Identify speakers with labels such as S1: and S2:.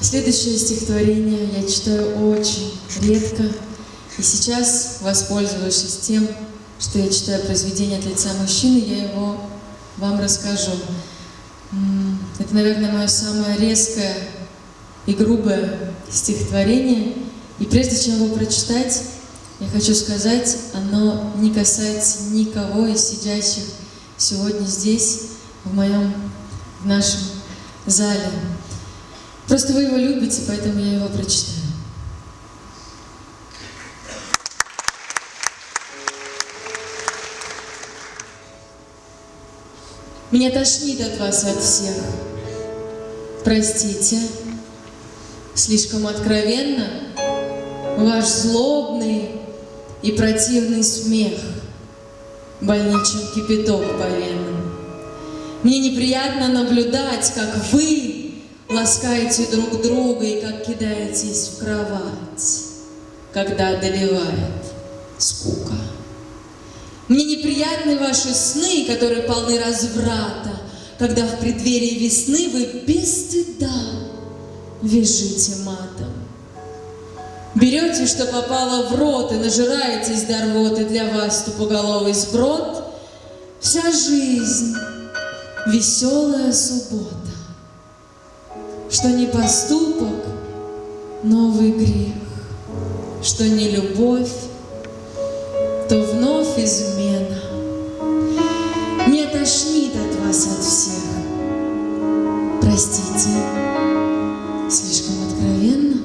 S1: Следующее стихотворение я читаю очень редко. И сейчас, воспользовавшись тем, что я читаю произведение от лица мужчины, я его вам расскажу. Это, наверное, мое самое резкое и грубое стихотворение. И прежде чем его прочитать, я хочу сказать, оно не касается никого из сидящих сегодня здесь, в моем, в нашем зале. Просто вы его любите, поэтому я его прочитаю. Меня тошнит от вас от всех. Простите, слишком откровенно ваш злобный и противный смех, больничный кипяток по венам. Мне неприятно наблюдать, как вы ласкаете друг друга и как кидаетесь в кровать, когда одолевает скука. Мне неприятны ваши сны, которые полны разврата, когда в преддверии весны вы без стыда вяжите матом. Берете, что попало в рот, и нажираетесь до рвоты для вас тупоголовый сброд. Вся жизнь — веселая суббота, что не поступок — новый грех, что не любовь, то вновь измена. Не тошнит от вас от всех. Простите, слишком откровенно.